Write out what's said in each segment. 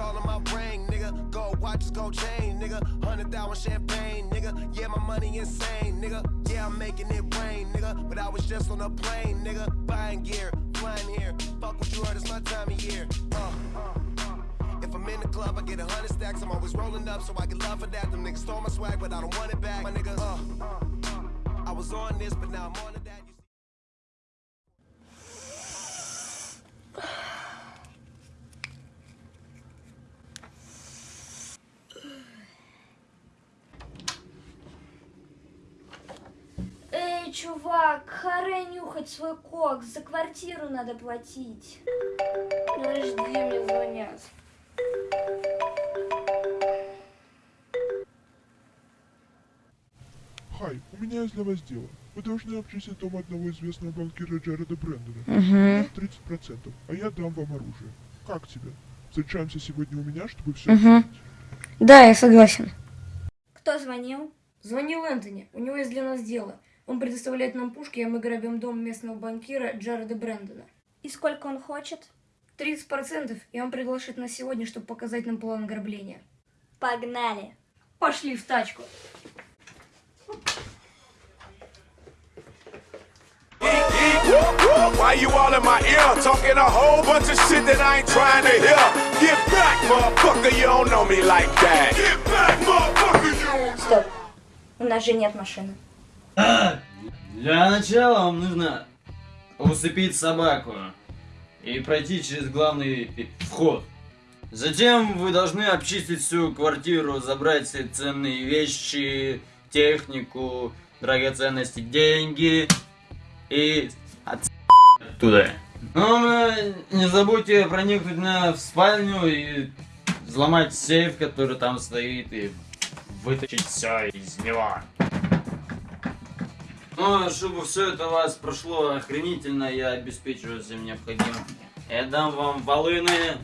all in my brain, nigga. Gold watches, gold chain, nigga. Hundred thousand champagne, nigga. Yeah, my money insane, nigga. Yeah, I'm making it rain, nigga. But I was just on a plane, nigga. Buying gear, flying here. Fuck what you heard, it's my time of year. Uh, if I'm in the club, I get a hundred stacks. I'm always rolling up, so I get love for that. Them niggas stole my swag, but I don't want it back. My nigga, uh, I was on this, but now I'm on that. Эй, чувак, харе нюхать свой кокс, за квартиру надо платить. Подожди, мне звонят. Хай, у меня есть для вас дело. Вы должны обчистить дом одного известного банкира Джареда Брэндона. Угу. 30%, а я дам вам оружие. Как тебе? Встречаемся сегодня у меня, чтобы все Мгм. Да, я согласен. Кто звонил? Звонил Энтони. У него есть для нас дело. Он предоставляет нам пушки, а мы грабим дом местного банкира Джареда Брэндона. И сколько он хочет? 30%, и он приглашает нас сегодня, чтобы показать нам план ограбления. Погнали. Пошли в тачку. Why you all in my ear talking a whole bunch of shit that I ain't trying to hear? Get back, motherfucker, you don't know me like that. Get back, motherfucker, you don't Стоп. У нас же нет машины. Для начала вам нужно усыпить собаку и пройти через главный вход. Затем вы должны обчистить всю квартиру, забрать все ценные вещи, технику, драгоценности, деньги и от оттуда. Но не забудьте проникнуть на, в спальню и взломать сейф, который там стоит, и вытащить все из него. Ну, чтобы все это у вас прошло охренительно, я обеспечиваю всем необходимым. Я дам вам волыны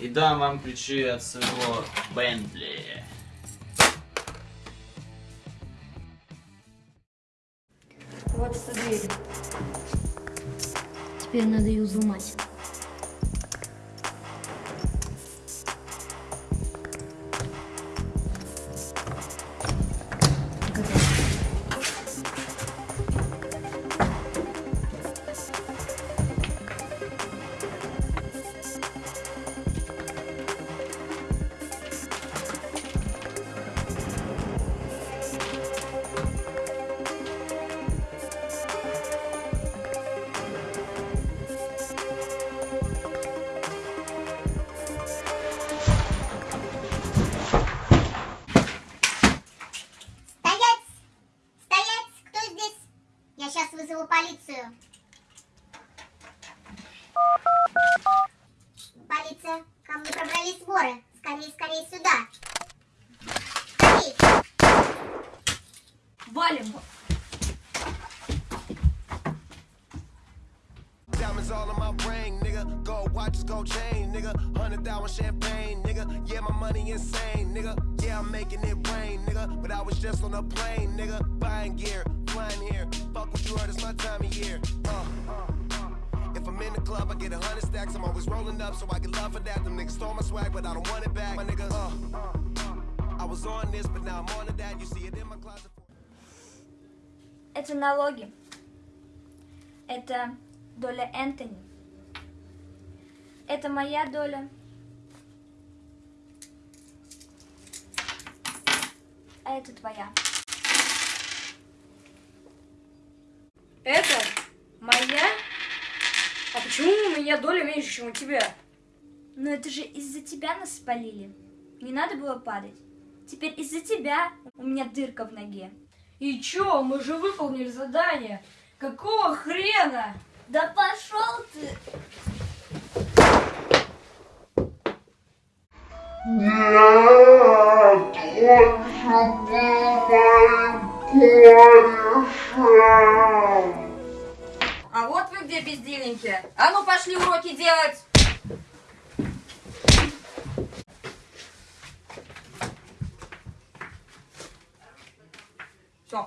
и дам вам ключи от своего Бентли. Вот эта дверь. Теперь надо ее взломать. полицию. Полиция, ко мне пробрались воры. Скорее, скорее сюда. Скорей! Валим! Diamonds all in my ring, nigga. Gold watches, gold chain, nigga. Hundred thousand champagne, nigga. Yeah, my money insane, nigga. Yeah, I'm making it rain, nigga. But I was just on a plane, nigga. Buying gear, flying here. Fuck what you heard, it's my time of year. Uh, if I'm in the club, I get a hundred stacks. I'm always rolling up, so I get love for that. Them niggas stole my swag, but I don't want it back. My nigga, uh, I was on this, but now I'm on to that. You see it in my closet. Это налоги. Это доля Энтони. Это моя доля. А это твоя. Почему у меня доля меньше, чем у тебя? Но это же из-за тебя нас спалили. Не надо было падать. Теперь из-за тебя у меня дырка в ноге. И чё, мы же выполнили задание. Какого хрена? Да пошел ты! А вот вы где, бездельники? А ну, пошли уроки делать! Все.